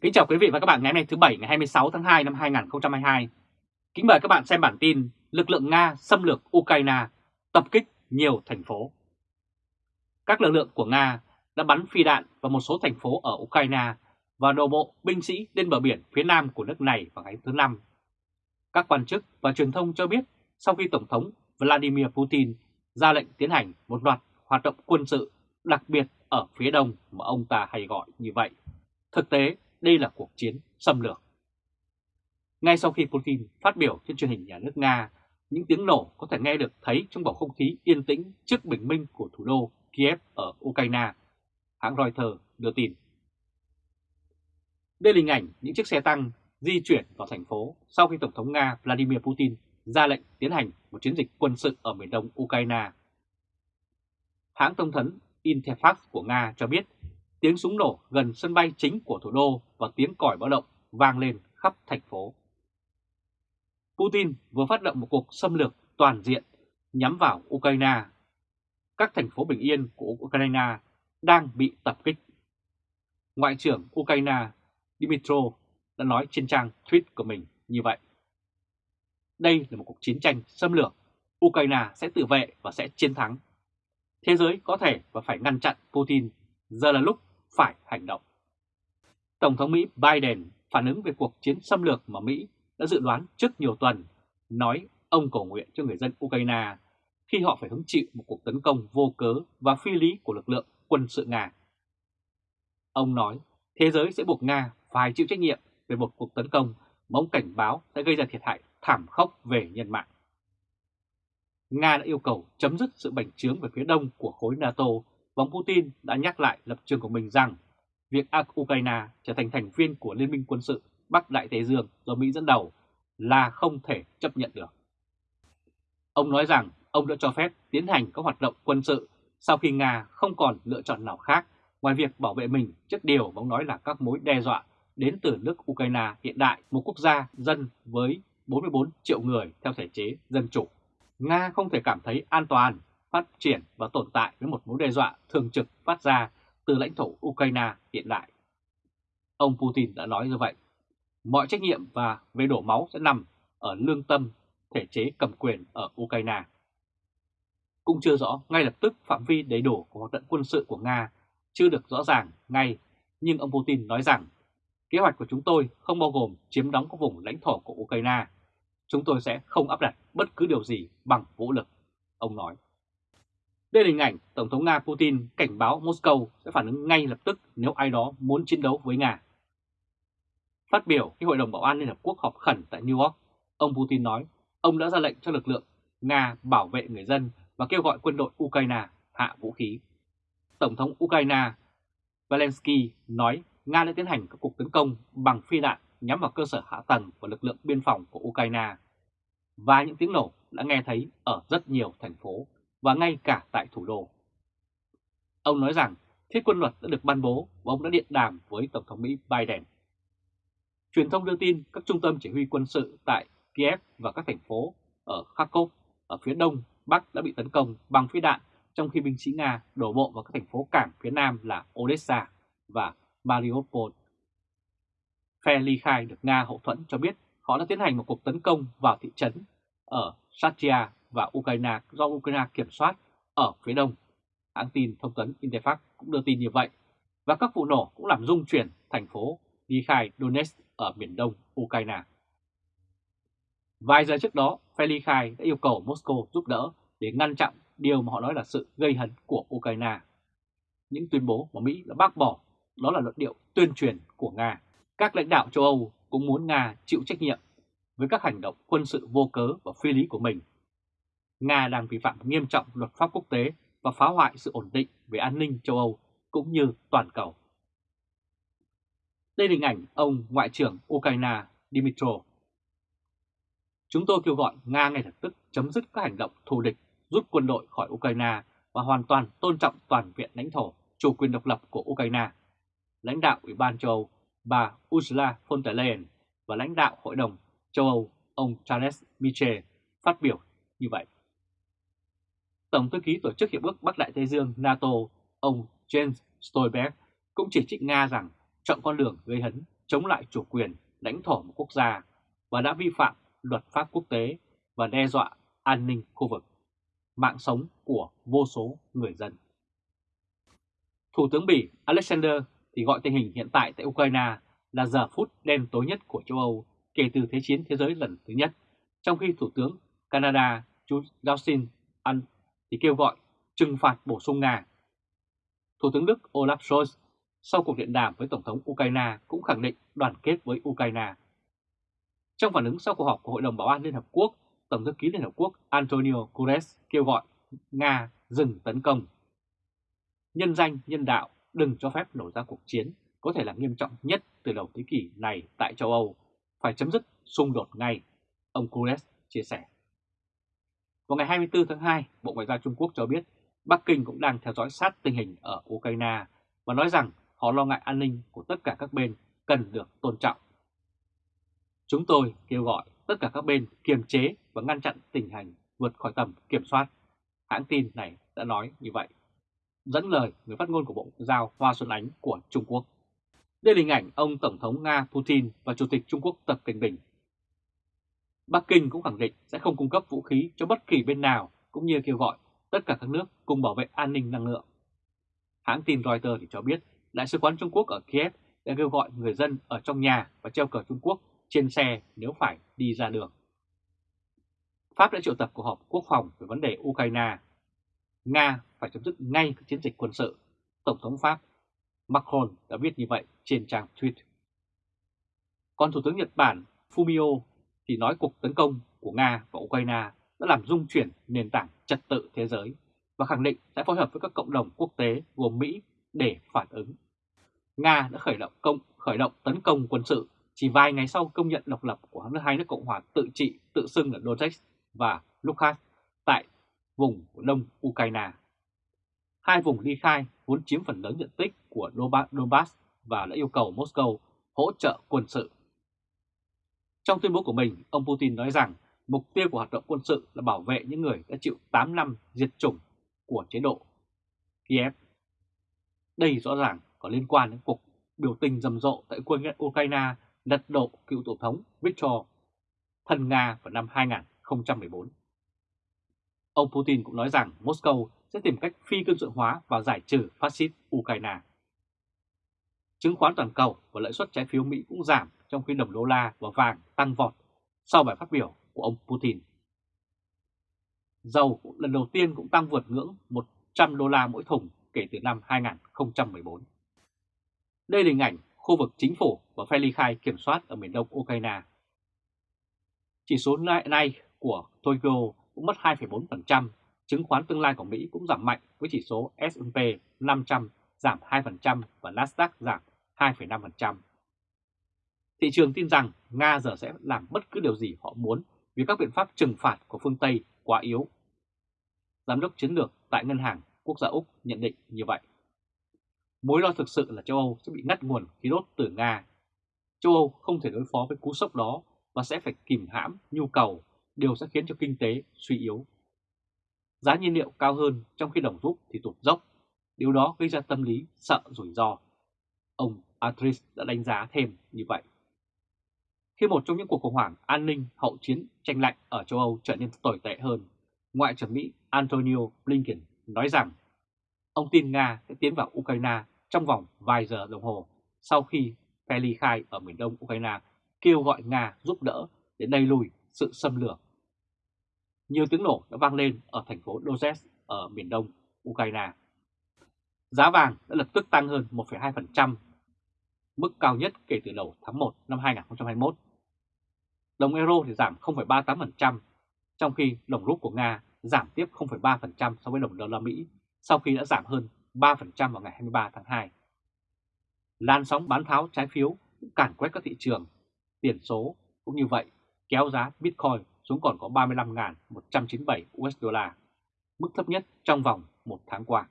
Kính chào quý vị và các bạn ngày hôm nay thứ Bảy ngày 26 tháng 2 năm 2022. Kính mời các bạn xem bản tin Lực lượng Nga xâm lược Ukraine, tập kích nhiều thành phố. Các lực lượng của Nga đã bắn phi đạn vào một số thành phố ở Ukraine và đổ bộ binh sĩ lên bờ biển phía nam của nước này vào ngày thứ Năm. Các quan chức và truyền thông cho biết sau khi Tổng thống Vladimir Putin ra lệnh tiến hành một loạt hoạt động quân sự đặc biệt ở phía đông mà ông ta hay gọi như vậy. Thực tế, đây là cuộc chiến xâm lược. Ngay sau khi Putin phát biểu trên truyền hình nhà nước Nga, những tiếng nổ có thể nghe được thấy trong bầu không khí yên tĩnh trước bình minh của thủ đô Kiev ở Ukraine, hãng Reuters đưa tin. Đây là hình ảnh những chiếc xe tăng di chuyển vào thành phố sau khi Tổng thống Nga Vladimir Putin ra lệnh tiến hành một chiến dịch quân sự ở miền đông Ukraine. Hãng thông tấn Interfax của Nga cho biết tiếng súng nổ gần sân bay chính của thủ đô và tiếng còi báo động vang lên khắp thành phố. Putin vừa phát động một cuộc xâm lược toàn diện nhắm vào Ukraine. Các thành phố bình yên của Ukraine đang bị tập kích. Ngoại trưởng Ukraine Dmitro đã nói trên trang tweet của mình như vậy. Đây là một cuộc chiến tranh xâm lược. Ukraine sẽ tự vệ và sẽ chiến thắng. Thế giới có thể và phải ngăn chặn Putin. Giờ là lúc phải hành động. Tổng thống Mỹ Biden phản ứng về cuộc chiến xâm lược mà Mỹ đã dự đoán trước nhiều tuần, nói ông cầu nguyện cho người dân Ukraine khi họ phải hứng chịu một cuộc tấn công vô cớ và phi lý của lực lượng quân sự Nga. Ông nói thế giới sẽ buộc Nga phải chịu trách nhiệm về một cuộc tấn công mà ông cảnh báo sẽ gây ra thiệt hại thảm khốc về nhân mạng. Nga đã yêu cầu chấm dứt sự bành trướng về phía đông của khối NATO và Putin đã nhắc lại lập trường của mình rằng việc Ukraine trở thành thành viên của Liên minh quân sự Bắc Đại Tây Dương do Mỹ dẫn đầu là không thể chấp nhận được. Ông nói rằng ông đã cho phép tiến hành các hoạt động quân sự sau khi Nga không còn lựa chọn nào khác ngoài việc bảo vệ mình trước điều mà ông nói là các mối đe dọa đến từ nước Ukraine hiện đại, một quốc gia dân với 44 triệu người theo thể chế dân chủ. Nga không thể cảm thấy an toàn, phát triển và tồn tại với một mối đe dọa thường trực phát ra từ lãnh thổ Ukraine hiện đại. Ông Putin đã nói như vậy. Mọi trách nhiệm và về đổ máu sẽ nằm ở lương tâm thể chế cầm quyền ở Ukraine. Cũng chưa rõ ngay lập tức phạm vi đầy đủ của hoạt động quân sự của Nga chưa được rõ ràng ngay, nhưng ông Putin nói rằng kế hoạch của chúng tôi không bao gồm chiếm đóng các vùng lãnh thổ của Ukraine. Chúng tôi sẽ không áp đặt bất cứ điều gì bằng vũ lực, ông nói. Đây là hình ảnh Tổng thống Nga Putin cảnh báo Moscow sẽ phản ứng ngay lập tức nếu ai đó muốn chiến đấu với Nga. Phát biểu khi Hội đồng Bảo an Liên Hợp Quốc họp khẩn tại New York, ông Putin nói ông đã ra lệnh cho lực lượng Nga bảo vệ người dân và kêu gọi quân đội Ukraine hạ vũ khí. Tổng thống Ukraine Zelensky nói Nga đã tiến hành các cuộc tấn công bằng phi đạn nhắm vào cơ sở hạ tầng và lực lượng biên phòng của Ukraine. Và những tiếng nổ đã nghe thấy ở rất nhiều thành phố và ngay cả tại thủ đô. Ông nói rằng, thiết quân luật đã được ban bố và ông đã điện đàm với Tổng thống Mỹ Biden. Truyền thông đưa tin các trung tâm chỉ huy quân sự tại Kiev và các thành phố ở Kharkov, ở phía đông bắc đã bị tấn công bằng phi đạn, trong khi binh sĩ Nga đổ bộ vào các thành phố cảng phía nam là Odessa và Mariupol. Phe ly khai được Nga hậu thuẫn cho biết họ đã tiến hành một cuộc tấn công vào thị trấn ở Satya và Ukraine do Ukraine kiểm soát ở phía đông. Hãng tin thông tấn Interfax cũng đưa tin như vậy, và các vụ nổ cũng làm rung chuyển thành phố Likhai Donetsk ở miền đông Ukraine. Vài giờ trước đó, phe Likhai đã yêu cầu Moscow giúp đỡ để ngăn chặn điều mà họ nói là sự gây hấn của Ukraine. Những tuyên bố mà Mỹ đã bác bỏ đó là luận điệu tuyên truyền của Nga. Các lãnh đạo châu Âu cũng muốn Nga chịu trách nhiệm với các hành động quân sự vô cớ và phi lý của mình Nga đang vi phạm nghiêm trọng luật pháp quốc tế và phá hoại sự ổn định về an ninh châu Âu cũng như toàn cầu. Đây là hình ảnh ông Ngoại trưởng Ukraine Dmytro. Chúng tôi kêu gọi Nga ngay lập tức chấm dứt các hành động thù địch, rút quân đội khỏi Ukraine và hoàn toàn tôn trọng toàn viện lãnh thổ, chủ quyền độc lập của Ukraine. Lãnh đạo Ủy ban châu Âu bà Ursula von der Leyen và lãnh đạo Hội đồng châu Âu ông Charles Michel phát biểu như vậy. Tổng thư ký Tổ chức Hiệp ước Bắc Đại Tây Dương NATO, ông Jens Stoltenberg cũng chỉ trích Nga rằng chọn con đường gây hấn chống lại chủ quyền, lãnh thổ một quốc gia và đã vi phạm luật pháp quốc tế và đe dọa an ninh khu vực, mạng sống của vô số người dân. Thủ tướng Bỉ Alexander thì gọi tình hình hiện tại tại Ukraine là giờ phút đen tối nhất của châu Âu kể từ Thế chiến thế giới lần thứ nhất, trong khi Thủ tướng Canada Justin An thì kêu gọi trừng phạt bổ sung Nga. Thủ tướng Đức Olaf Scholz sau cuộc điện đàm với Tổng thống Ukraine cũng khẳng định đoàn kết với Ukraine. Trong phản ứng sau cuộc họp của Hội đồng Bảo an Liên Hợp Quốc, Tổng thư ký Liên Hợp Quốc Antonio Guterres kêu gọi Nga dừng tấn công. Nhân danh, nhân đạo, đừng cho phép nổ ra cuộc chiến có thể là nghiêm trọng nhất từ đầu thế kỷ này tại châu Âu, phải chấm dứt xung đột ngay, ông Guterres chia sẻ. Vào ngày 24 tháng 2, Bộ Ngoại giao Trung Quốc cho biết Bắc Kinh cũng đang theo dõi sát tình hình ở Ukraine và nói rằng họ lo ngại an ninh của tất cả các bên cần được tôn trọng. Chúng tôi kêu gọi tất cả các bên kiềm chế và ngăn chặn tình hình vượt khỏi tầm kiểm soát. Hãng tin này đã nói như vậy. Dẫn lời người phát ngôn của Bộ Ngoại giao Hoa Xuân Ánh của Trung Quốc. Đây là hình ảnh ông Tổng thống Nga Putin và Chủ tịch Trung Quốc Tập Cận Bình. Bắc Kinh cũng khẳng định sẽ không cung cấp vũ khí cho bất kỳ bên nào, cũng như kêu gọi tất cả các nước cùng bảo vệ an ninh năng lượng. Hãng tin Reuters thì cho biết, Đại sứ quán Trung Quốc ở Kiev đã kêu gọi người dân ở trong nhà và treo cờ Trung Quốc trên xe nếu phải đi ra đường. Pháp đã triệu tập cuộc họp quốc phòng về vấn đề Ukraine. Nga phải chấm dứt ngay các chiến dịch quân sự. Tổng thống Pháp Macron đã viết như vậy trên trang tweet. Còn Thủ tướng Nhật Bản Fumio thì nói cuộc tấn công của Nga và Ukraine đã làm rung chuyển nền tảng trật tự thế giới và khẳng định sẽ phối hợp với các cộng đồng quốc tế gồm Mỹ để phản ứng. Nga đã khởi động công, khởi động tấn công quân sự chỉ vài ngày sau công nhận độc lập của hai nước Cộng hòa tự trị, tự xưng là Donetsk và Luhansk tại vùng đông Ukraine. Hai vùng ly khai vốn chiếm phần lớn diện tích của Donbass và đã yêu cầu Moscow hỗ trợ quân sự. Trong tuyên bố của mình, ông Putin nói rằng mục tiêu của hoạt động quân sự là bảo vệ những người đã chịu 8 năm diệt chủng của chế độ Kiev. Đây rõ ràng có liên quan đến cuộc biểu tình rầm rộ tại Ukraine lật đổ cựu Tổng thống Viktor thân Nga vào năm 2014. Ông Putin cũng nói rằng Moscow sẽ tìm cách phi quân sự hóa và giải trừ phát xít Ukraine. Chứng khoán toàn cầu và lãi suất trái phiếu Mỹ cũng giảm trong khi đồng đô la và vàng tăng vọt sau bài phát biểu của ông Putin. Dầu lần đầu tiên cũng tăng vượt ngưỡng 100 đô la mỗi thùng kể từ năm 2014. Đây là hình ảnh khu vực chính phủ và phe ly khai kiểm soát ở miền đông Ukraine. Chỉ số này của Tokyo cũng mất 2,4%, chứng khoán tương lai của Mỹ cũng giảm mạnh với chỉ số S&P 500 giảm 2% và Nasdaq giảm 2,5%. Thị trường tin rằng Nga giờ sẽ làm bất cứ điều gì họ muốn vì các biện pháp trừng phạt của phương Tây quá yếu. Giám đốc chiến lược tại Ngân hàng Quốc gia Úc nhận định như vậy. Mối lo thực sự là châu Âu sẽ bị ngắt nguồn khí đốt từ Nga. Châu Âu không thể đối phó với cú sốc đó và sẽ phải kìm hãm nhu cầu, điều sẽ khiến cho kinh tế suy yếu. Giá nhiên liệu cao hơn trong khi đồng rút thì tụt dốc, điều đó gây ra tâm lý sợ rủi ro. Ông Atris đã đánh giá thêm như vậy. Khi một trong những cuộc khủng hoảng an ninh hậu chiến tranh lạnh ở châu Âu trở nên tồi tệ hơn, Ngoại trưởng Mỹ Antonio Blinken nói rằng ông tin Nga sẽ tiến vào Ukraine trong vòng vài giờ đồng hồ sau khi phe ly khai ở miền đông Ukraine kêu gọi Nga giúp đỡ để đẩy lùi sự xâm lược. Nhiều tiếng nổ đã vang lên ở thành phố Donetsk ở miền đông Ukraine. Giá vàng đã lập tức tăng hơn 1,2%, mức cao nhất kể từ đầu tháng 1 năm 2021. Đồng euro thì giảm 0,38%, trong khi đồng rút của Nga giảm tiếp 0,3% so với đồng đô la Mỹ sau khi đã giảm hơn 3% vào ngày 23 tháng 2. Lan sóng bán tháo trái phiếu cũng cản quét các thị trường, tiền số cũng như vậy kéo giá Bitcoin xuống còn có 35.197 USD, mức thấp nhất trong vòng một tháng qua.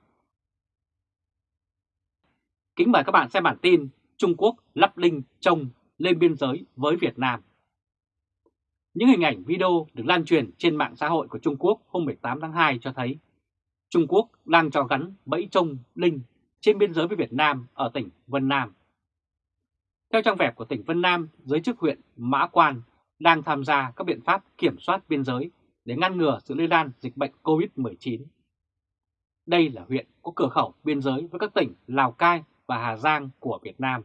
Kính mời các bạn xem bản tin Trung Quốc lắp linh trông lên biên giới với Việt Nam. Những hình ảnh video được lan truyền trên mạng xã hội của Trung Quốc hôm 18 tháng 2 cho thấy Trung Quốc đang cho gắn bẫy trông linh trên biên giới với Việt Nam ở tỉnh Vân Nam. Theo trang web của tỉnh Vân Nam, giới chức huyện Mã Quan đang tham gia các biện pháp kiểm soát biên giới để ngăn ngừa sự lây lan dịch bệnh COVID-19. Đây là huyện có cửa khẩu biên giới với các tỉnh Lào Cai và Hà Giang của Việt Nam.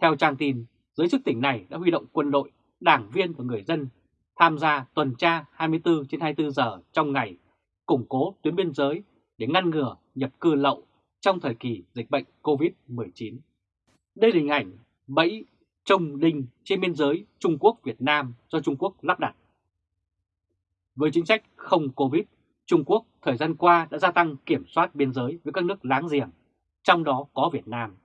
Theo trang tin, giới chức tỉnh này đã huy động quân đội, đảng viên và người dân tham gia tuần tra 24 trên 24 giờ trong ngày, củng cố tuyến biên giới để ngăn ngừa nhập cư lậu trong thời kỳ dịch bệnh COVID-19. Đây là hình ảnh bẫy trông đinh trên biên giới Trung Quốc-Việt Nam do Trung Quốc lắp đặt. Với chính sách không Covid, Trung Quốc thời gian qua đã gia tăng kiểm soát biên giới với các nước láng giềng, trong đó có Việt Nam.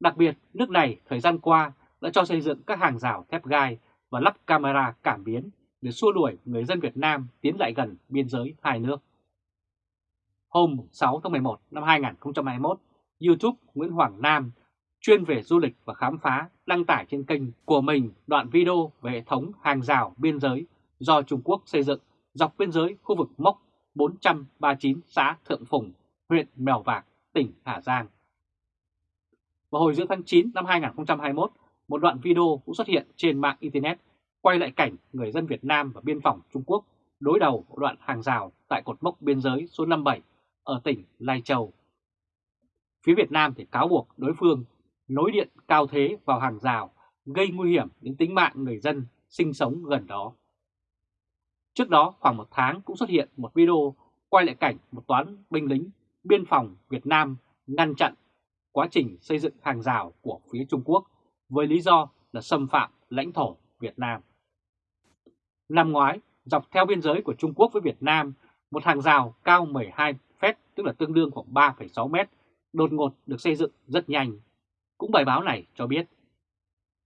Đặc biệt, nước này thời gian qua đã cho xây dựng các hàng rào thép gai và lắp camera cảm biến để xua đuổi người dân Việt Nam tiến lại gần biên giới hai nước. Hôm 6 tháng 11 năm 2021, YouTube Nguyễn Hoàng Nam chuyên về du lịch và khám phá đăng tải trên kênh của mình đoạn video về hệ thống hàng rào biên giới do Trung Quốc xây dựng dọc biên giới khu vực mốc 439 xã Thượng Phùng, huyện Mèo Vạc, tỉnh Hà Giang. Vào hồi giữa tháng 9 năm 2021, một đoạn video cũng xuất hiện trên mạng Internet quay lại cảnh người dân Việt Nam và biên phòng Trung Quốc đối đầu đoạn hàng rào tại cột mốc biên giới số 57 ở tỉnh Lai Châu. Phía Việt Nam thì cáo buộc đối phương nối điện cao thế vào hàng rào gây nguy hiểm đến tính mạng người dân sinh sống gần đó. Trước đó khoảng một tháng cũng xuất hiện một video quay lại cảnh một toán binh lính biên phòng Việt Nam ngăn chặn quá trình xây dựng hàng rào của phía Trung Quốc với lý do là xâm phạm lãnh thổ Việt Nam. Năm ngoái, dọc theo biên giới của Trung Quốc với Việt Nam, một hàng rào cao 12 feet tức là tương đương khoảng 3,6 mét, đột ngột được xây dựng rất nhanh. Cũng bài báo này cho biết,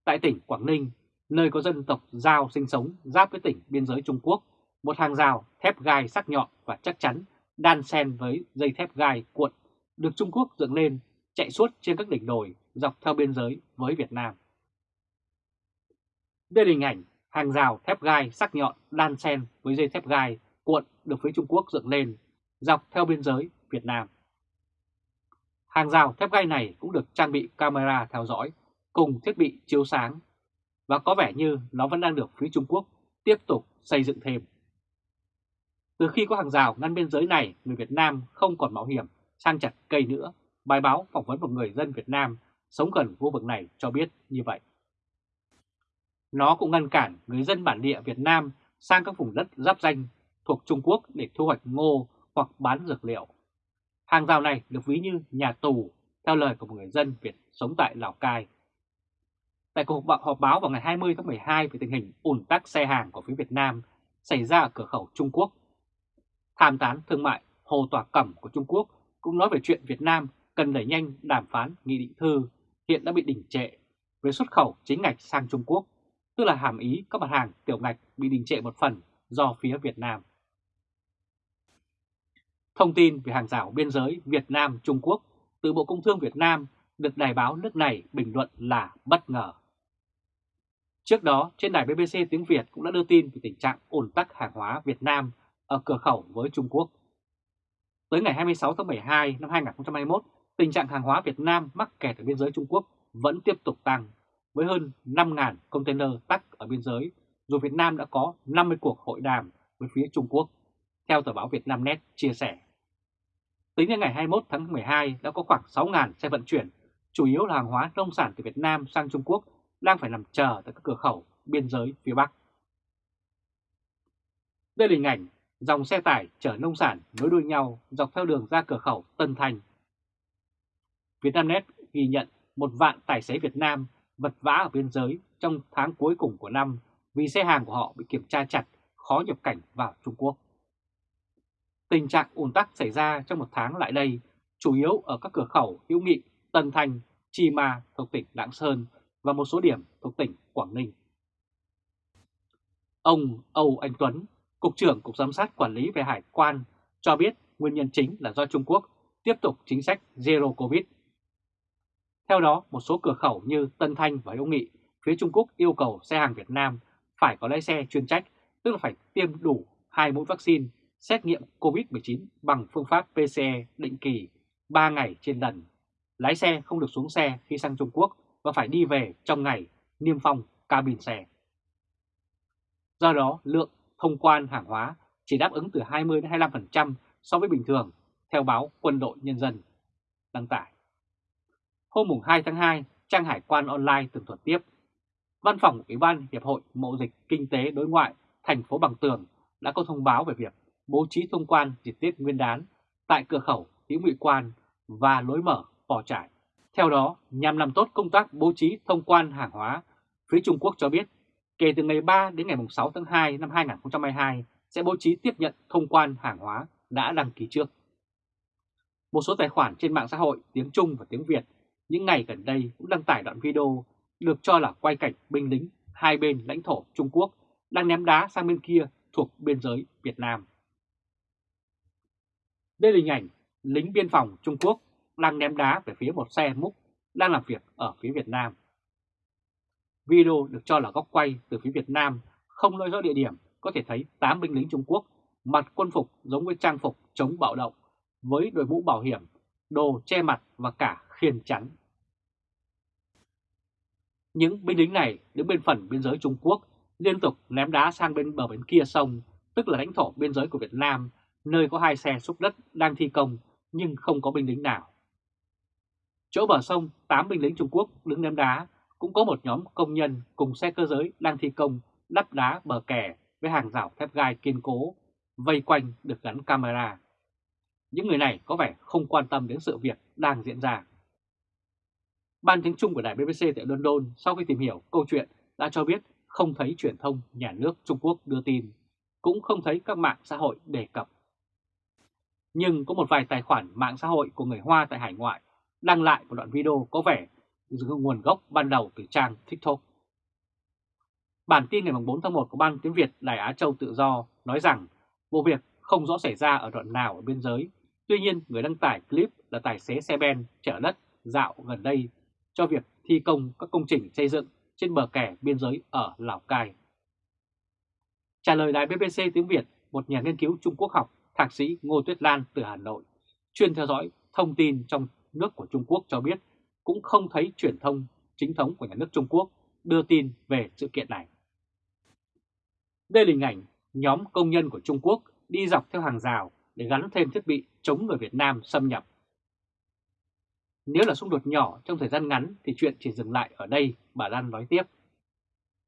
tại tỉnh Quảng Ninh, nơi có dân tộc Giao sinh sống giáp với tỉnh biên giới Trung Quốc, một hàng rào thép gai sắc nhọn và chắc chắn đan xen với dây thép gai cuộn, được Trung Quốc dựng lên, chạy suốt trên các đỉnh đồi, dọc theo biên giới với Việt Nam. Đây là hình ảnh hàng rào thép gai sắc nhọn đan xen với dây thép gai cuộn được phía Trung Quốc dựng lên, dọc theo biên giới Việt Nam. Hàng rào thép gai này cũng được trang bị camera theo dõi, cùng thiết bị chiếu sáng, và có vẻ như nó vẫn đang được phía Trung Quốc tiếp tục xây dựng thêm. Từ khi có hàng rào ngăn biên giới này, người Việt Nam không còn mạo hiểm sang chặt cây nữa. Bài báo phỏng vấn một người dân Việt Nam sống gần khu vực này cho biết như vậy. Nó cũng ngăn cản người dân bản địa Việt Nam sang các vùng đất giáp danh thuộc Trung Quốc để thu hoạch ngô hoặc bán dược liệu. Hàng rào này được ví như nhà tù, theo lời của một người dân Việt sống tại Lào Cai. Tại cuộc họp báo vào ngày 20 tháng 12 về tình hình ủn tắc xe hàng của phía Việt Nam xảy ra ở cửa khẩu Trung Quốc, tham tán thương mại Hồ Tòa Cẩm của Trung Quốc cũng nói về chuyện Việt Nam cần đẩy nhanh đàm phán nghị định thư hiện đã bị đình trệ về xuất khẩu chính ngạch sang Trung Quốc, tức là hàm ý các mặt hàng tiểu ngạch bị đình trệ một phần do phía Việt Nam. Thông tin về hàng rào biên giới Việt Nam-Trung Quốc từ Bộ Công Thương Việt Nam được đài báo nước này bình luận là bất ngờ. Trước đó, trên đài BBC tiếng Việt cũng đã đưa tin về tình trạng ổn tắc hàng hóa Việt Nam ở cửa khẩu với Trung Quốc. Tới ngày 26 tháng 12 năm 2021, tình trạng hàng hóa Việt Nam mắc kẹt ở biên giới Trung Quốc vẫn tiếp tục tăng, với hơn 5.000 container tắc ở biên giới, dù Việt Nam đã có 50 cuộc hội đàm với phía Trung Quốc, theo tờ báo Việt Nam Net chia sẻ. Tính đến ngày 21 tháng 12 đã có khoảng 6.000 xe vận chuyển, chủ yếu là hàng hóa nông sản từ Việt Nam sang Trung Quốc đang phải nằm chờ tại các cửa khẩu biên giới phía Bắc. Đây là hình ảnh dòng xe tải chở nông sản nối đuôi nhau dọc theo đường ra cửa khẩu Tân Thành. Vietnamnet ghi nhận một vạn tài xế Việt Nam vật vã ở biên giới trong tháng cuối cùng của năm vì xe hàng của họ bị kiểm tra chặt, khó nhập cảnh vào Trung Quốc. Tình trạng ùn tắc xảy ra trong một tháng lại đây chủ yếu ở các cửa khẩu hữu nghị Tân Thành, Chi Ma thuộc tỉnh Lạng Sơn và một số điểm thuộc tỉnh Quảng Ninh. Ông Âu Anh Tuấn, Cục trưởng Cục Giám sát Quản lý về Hải quan cho biết nguyên nhân chính là do Trung Quốc tiếp tục chính sách Zero Covid. Theo đó, một số cửa khẩu như Tân Thanh và Hữu Nghị, phía Trung Quốc yêu cầu xe hàng Việt Nam phải có lái xe chuyên trách, tức là phải tiêm đủ hai mũi vaccine, xét nghiệm COVID-19 bằng phương pháp PCR e định kỳ 3 ngày trên lần. Lái xe không được xuống xe khi sang Trung Quốc và phải đi về trong ngày niêm phong cabin xe. Do đó, lượng thông quan hàng hóa chỉ đáp ứng từ 20 đến 25% so với bình thường, theo báo Quân đội Nhân dân đăng tải. Hôm 2 tháng 2, trang hải quan online tường thuật tiếp. Văn phòng Ủy ban Hiệp hội Mậu dịch Kinh tế Đối ngoại thành phố Bằng Tường đã có thông báo về việc bố trí thông quan dịp Tết Nguyên đán tại cửa khẩu Hữu Nghị Quan và lối mở Pò Trải. Theo đó, nhằm làm tốt công tác bố trí thông quan hàng hóa, phía Trung Quốc cho biết kể từ ngày 3 đến ngày 6 tháng 2 năm 2022 sẽ bố trí tiếp nhận thông quan hàng hóa đã đăng ký trước. Một số tài khoản trên mạng xã hội, tiếng Trung và tiếng Việt, những ngày gần đây cũng đăng tải đoạn video được cho là quay cảnh binh lính hai bên lãnh thổ Trung Quốc đang ném đá sang bên kia thuộc biên giới Việt Nam. Đây là hình ảnh lính biên phòng Trung Quốc đang ném đá về phía một xe múc đang làm việc ở phía Việt Nam. Video được cho là góc quay từ phía Việt Nam, không nói rõ địa điểm, có thể thấy 8 binh lính Trung Quốc mặc quân phục giống với trang phục chống bạo động, với đội mũ bảo hiểm, đồ che mặt và cả khiên chắn. Những binh lính này đứng bên phần biên giới Trung Quốc liên tục ném đá sang bên bờ bên kia sông, tức là lãnh thổ biên giới của Việt Nam, nơi có hai xe xúc đất đang thi công nhưng không có binh lính nào. Chỗ bờ sông, 8 binh lính Trung Quốc đứng ném đá, cũng có một nhóm công nhân cùng xe cơ giới đang thi công đắp đá bờ kè với hàng rào thép gai kiên cố, vây quanh được gắn camera. Những người này có vẻ không quan tâm đến sự việc đang diễn ra. Ban tiếng Trung của đài BBC tại London sau khi tìm hiểu câu chuyện đã cho biết không thấy truyền thông nhà nước Trung Quốc đưa tin, cũng không thấy các mạng xã hội đề cập. Nhưng có một vài tài khoản mạng xã hội của người Hoa tại hải ngoại đăng lại một đoạn video có vẻ nguồn gốc ban đầu từ trang TikTok. Bản tin ngày 4 tháng 1 của Ban tiếng Việt Đài Á Châu Tự Do nói rằng vụ việc không rõ xảy ra ở đoạn nào ở biên giới. Tuy nhiên, người đăng tải clip là tài xế xe ben chở đất dạo gần đây cho việc thi công các công trình xây dựng trên bờ kè biên giới ở Lào Cai. Trả lời đài BBC tiếng Việt, một nhà nghiên cứu Trung Quốc học, thạc sĩ Ngô Tuyết Lan từ Hà Nội, chuyên theo dõi thông tin trong nước của Trung Quốc cho biết cũng không thấy truyền thông chính thống của nhà nước Trung Quốc đưa tin về sự kiện này. Đây là hình ảnh nhóm công nhân của Trung Quốc đi dọc theo hàng rào để gắn thêm thiết bị chống người Việt Nam xâm nhập. Nếu là xung đột nhỏ trong thời gian ngắn thì chuyện chỉ dừng lại ở đây, bà Lan nói tiếp.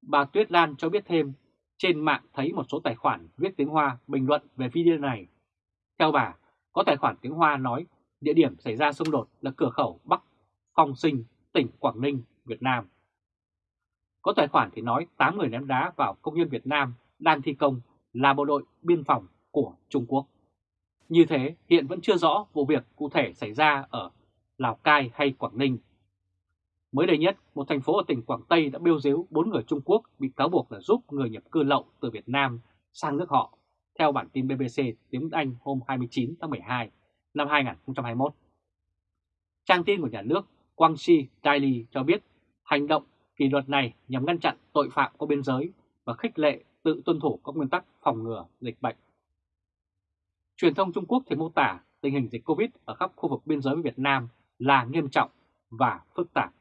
Bà Tuyết Lan cho biết thêm, trên mạng thấy một số tài khoản viết tiếng Hoa bình luận về video này. Theo bà, có tài khoản tiếng Hoa nói địa điểm xảy ra xung đột là cửa khẩu Bắc Phong Sinh, tỉnh Quảng Ninh, Việt Nam. Có tài khoản thì nói 8 người ném đá vào công nhân Việt Nam đang thi công là bộ đội biên phòng của Trung Quốc. Như thế, hiện vẫn chưa rõ vụ việc cụ thể xảy ra ở Lào Cai hay Quảng Ninh. Mới đây nhất, một thành phố ở tỉnh Quảng Tây đã bêu dếu 4 người Trung Quốc bị cáo buộc là giúp người nhập cư lậu từ Việt Nam sang nước họ, theo bản tin BBC tiếng Anh hôm 29 tháng 12 năm 2021. Trang tin của nhà nước Quang Shi Daily cho biết hành động kỷ luật này nhằm ngăn chặn tội phạm qua biên giới và khích lệ tự tuân thủ các nguyên tắc phòng ngừa dịch bệnh. Truyền thông Trung Quốc thì mô tả tình hình dịch Covid ở khắp khu vực biên giới với Việt Nam là nghiêm trọng và phức tạp.